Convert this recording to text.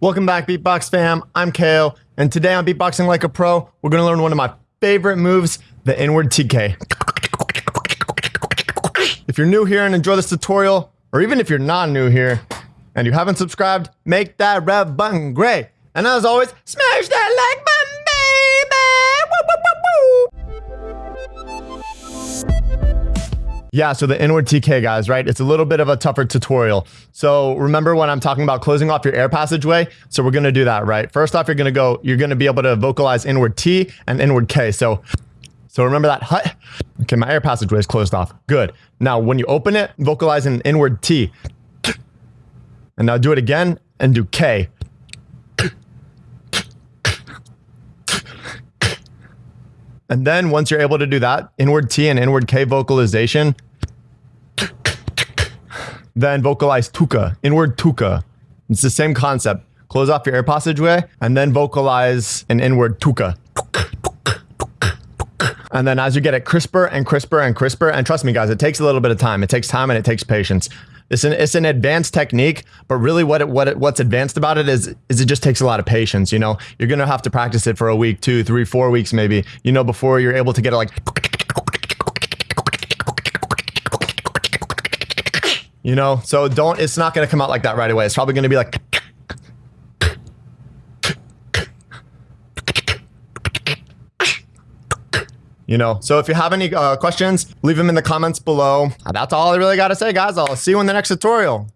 Welcome back, Beatbox fam. I'm KO, and today on Beatboxing Like a Pro, we're gonna learn one of my favorite moves, the inward TK. If you're new here and enjoy this tutorial, or even if you're not new here and you haven't subscribed, make that red button gray. And as always, smash that like button, Yeah, so the inward TK, guys, right? It's a little bit of a tougher tutorial. So remember when I'm talking about closing off your air passageway? So we're gonna do that, right? First off, you're gonna go, you're gonna be able to vocalize inward T and inward K. So, so remember that hut? Okay, my air passageway is closed off. Good. Now, when you open it, vocalize an inward T. And now do it again and do K. And then once you're able to do that, inward T and inward K vocalization, then vocalize tuka, inward tuka. It's the same concept. Close off your air passageway and then vocalize an inward tuka. And then as you get it crisper and crisper and crisper, and trust me guys, it takes a little bit of time. It takes time and it takes patience. It's an it's an advanced technique, but really what it, what it, what's advanced about it is is it just takes a lot of patience. You know, you're gonna have to practice it for a week, two, three, four weeks, maybe. You know, before you're able to get it like. You know, so don't. It's not gonna come out like that right away. It's probably gonna be like. You know. So if you have any uh, questions, leave them in the comments below. That's all I really got to say, guys. I'll see you in the next tutorial.